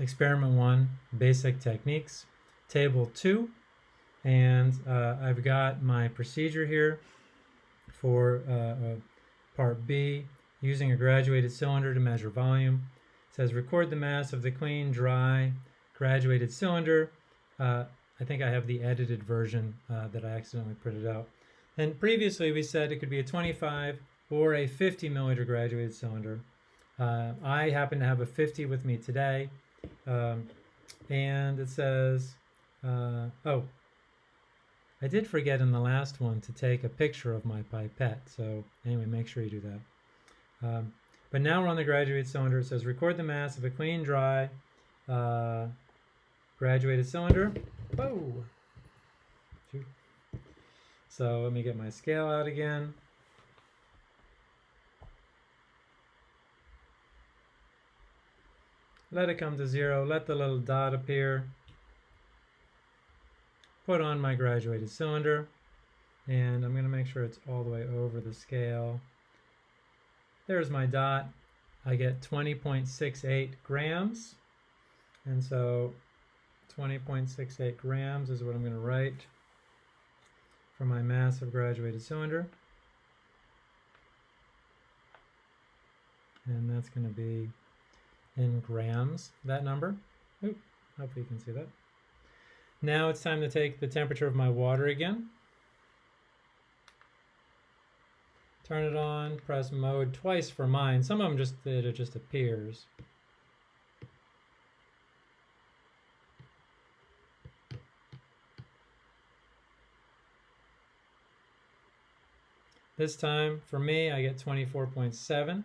experiment one, basic techniques, table two, and uh, I've got my procedure here for uh, uh, part B, using a graduated cylinder to measure volume. It says record the mass of the clean, dry, graduated cylinder. Uh, I think I have the edited version uh, that I accidentally printed out. And previously we said it could be a 25 or a 50 milliliter graduated cylinder. Uh, I happen to have a 50 with me today. Um, and it says, uh, oh, I did forget in the last one to take a picture of my pipette. So anyway, make sure you do that. Um, but now we're on the graduated cylinder. It says record the mass of a clean, dry, uh, graduated cylinder. Whoa! So let me get my scale out again. Let it come to zero. Let the little dot appear. Put on my graduated cylinder. And I'm going to make sure it's all the way over the scale. There's my dot. I get 20.68 grams. And so 20.68 grams is what I'm going to write for my mass of graduated cylinder. And that's going to be in grams, that number. Oop, hopefully you can see that. Now it's time to take the temperature of my water again. Turn it on, press mode twice for mine. Some of them just, it just appears. This time, for me, I get 24.7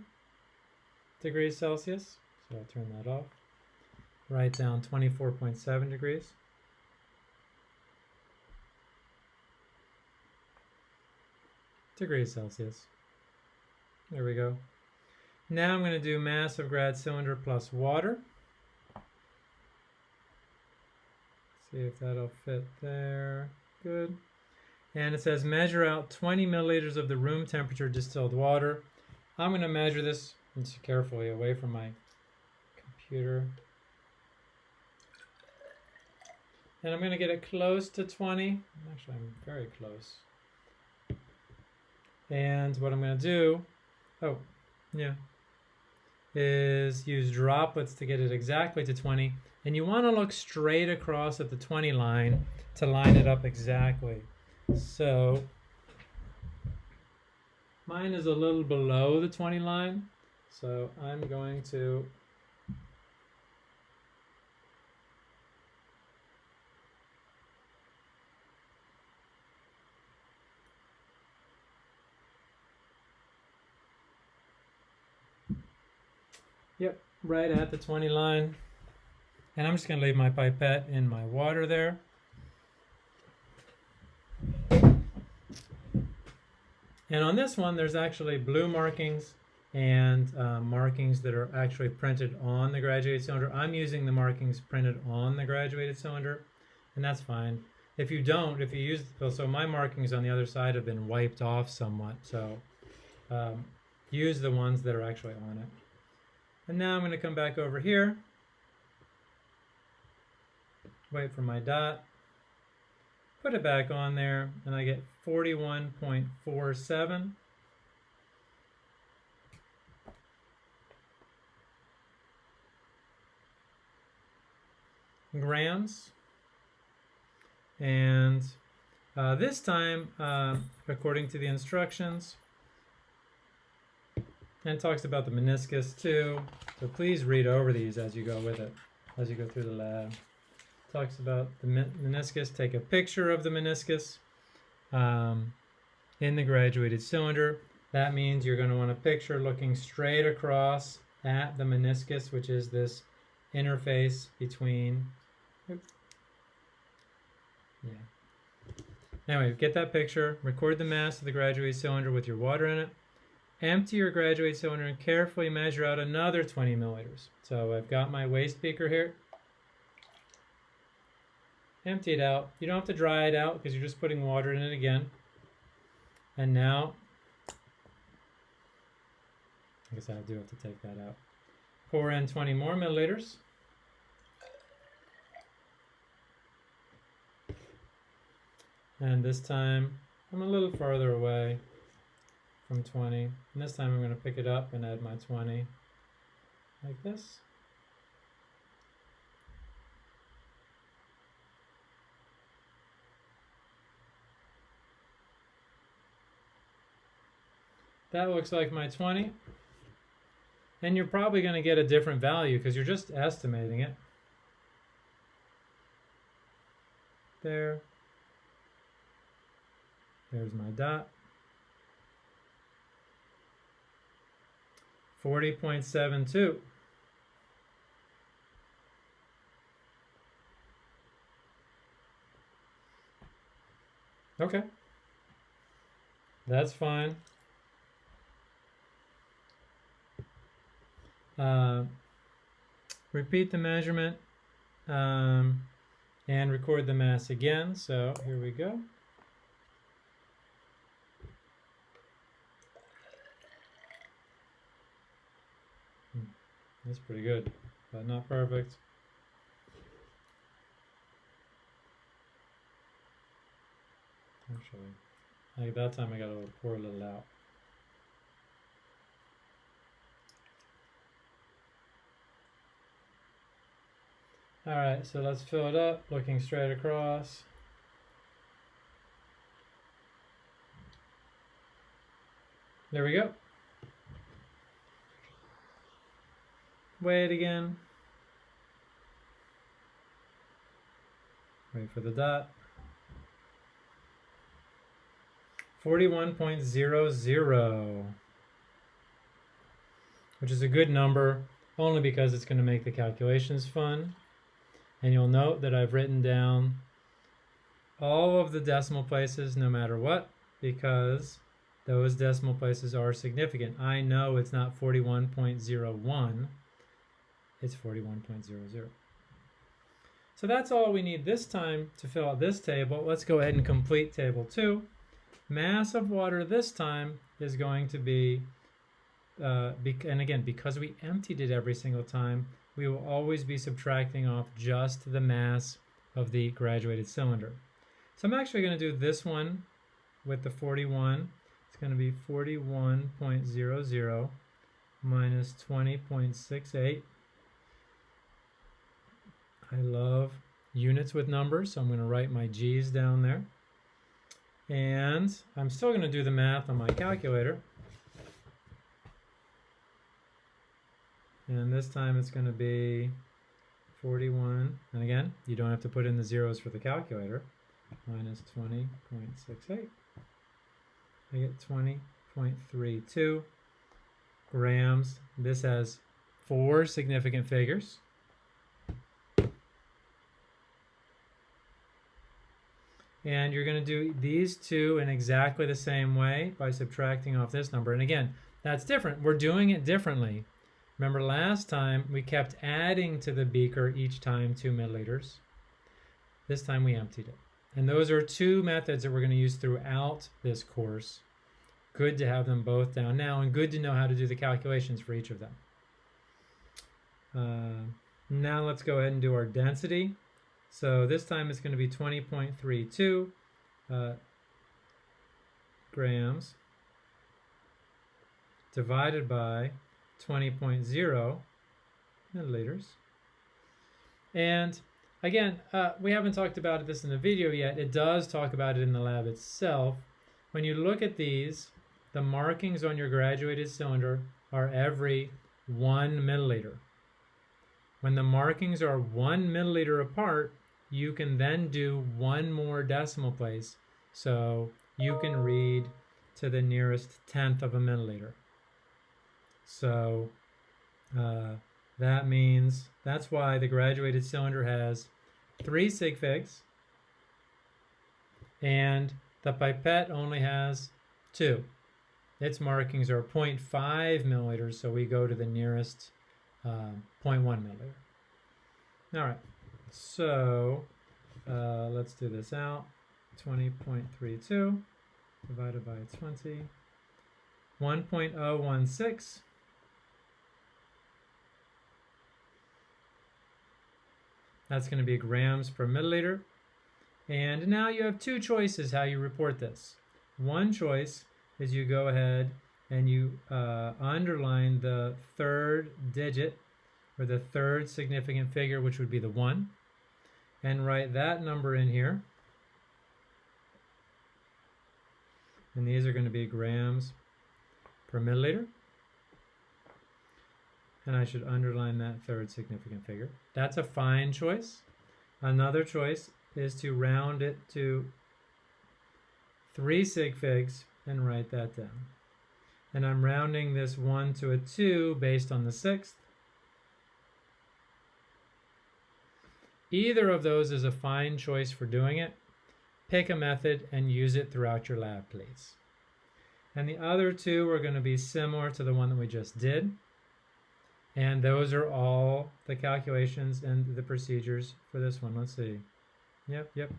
degrees Celsius. So I'll turn that off. Write down 24.7 degrees. Degrees Celsius. There we go. Now I'm going to do mass of grad cylinder plus water. See if that'll fit there. Good. And it says measure out 20 milliliters of the room temperature distilled water. I'm going to measure this carefully away from my computer. And I'm going to get it close to 20. Actually, I'm very close. And what I'm going to do, oh, yeah, is use droplets to get it exactly to 20. And you want to look straight across at the 20 line to line it up exactly. So mine is a little below the 20 line. So I'm going to Yep, right at the 20 line. And I'm just going to leave my pipette in my water there. And on this one, there's actually blue markings and uh, markings that are actually printed on the graduated cylinder. I'm using the markings printed on the graduated cylinder, and that's fine. If you don't, if you use, so my markings on the other side have been wiped off somewhat, so um, use the ones that are actually on it. And now I'm going to come back over here, wait for my dot, put it back on there, and I get 41.47. grams. And uh, this time uh, according to the instructions and it talks about the meniscus too. So please read over these as you go with it, as you go through the lab. Talks about the meniscus. Take a picture of the meniscus um, in the graduated cylinder. That means you're going to want a picture looking straight across at the meniscus, which is this interface between. Oops. Yeah. Anyway, get that picture, record the mass of the graduated cylinder with your water in it, Empty your graduate cylinder and carefully measure out another 20 milliliters. So I've got my waste beaker here. Empty it out. You don't have to dry it out because you're just putting water in it again. And now, I guess I do have to take that out. Pour in 20 more milliliters. And this time, I'm a little farther away from 20. And this time I'm going to pick it up and add my 20 like this. That looks like my 20. And you're probably going to get a different value because you're just estimating it. There. There's my dot. 40.72. Okay. That's fine. Uh, repeat the measurement um, and record the mass again. So here we go. That's pretty good, but not perfect. Actually, like that time I got to pour a little out. All right, so let's fill it up, looking straight across. There we go. Wait again. Wait for the dot. 41.00, which is a good number only because it's going to make the calculations fun. And you'll note that I've written down all of the decimal places no matter what because those decimal places are significant. I know it's not 41.01, it's 41.00. So that's all we need this time to fill out this table. Let's go ahead and complete table two. Mass of water this time is going to be, uh, and again, because we emptied it every single time, we will always be subtracting off just the mass of the graduated cylinder. So I'm actually going to do this one with the 41. It's going to be 41.00 minus 20.68. I love units with numbers, so I'm going to write my g's down there. And I'm still going to do the math on my calculator. And this time it's going to be 41. And again, you don't have to put in the zeros for the calculator. Minus 20.68. I get 20.32 grams. This has four significant figures. And you're going to do these two in exactly the same way by subtracting off this number. And again, that's different. We're doing it differently. Remember last time we kept adding to the beaker each time two milliliters. This time we emptied it. And those are two methods that we're going to use throughout this course. Good to have them both down now and good to know how to do the calculations for each of them. Uh, now let's go ahead and do our density. So this time it's going to be 20.32 uh, grams divided by 20.0 milliliters. And again, uh, we haven't talked about this in the video yet. It does talk about it in the lab itself. When you look at these, the markings on your graduated cylinder are every one milliliter. When the markings are one milliliter apart, you can then do one more decimal place. So you can read to the nearest tenth of a milliliter. So uh, that means that's why the graduated cylinder has three sig figs and the pipette only has two. Its markings are 0.5 milliliters, so we go to the nearest uh, 0.1 milliliter. All right, so uh, let's do this out. 20.32 divided by 20. 1.016 That's going to be grams per milliliter. And now you have two choices how you report this. One choice is you go ahead and you uh, underline the third digit or the third significant figure, which would be the 1, and write that number in here. And these are going to be grams per milliliter. And I should underline that third significant figure. That's a fine choice. Another choice is to round it to 3 sig figs and write that down. And I'm rounding this 1 to a 2 based on the sixth. Either of those is a fine choice for doing it. Pick a method and use it throughout your lab, please. And the other two are going to be similar to the one that we just did. And those are all the calculations and the procedures for this one. Let's see. Yep, yep.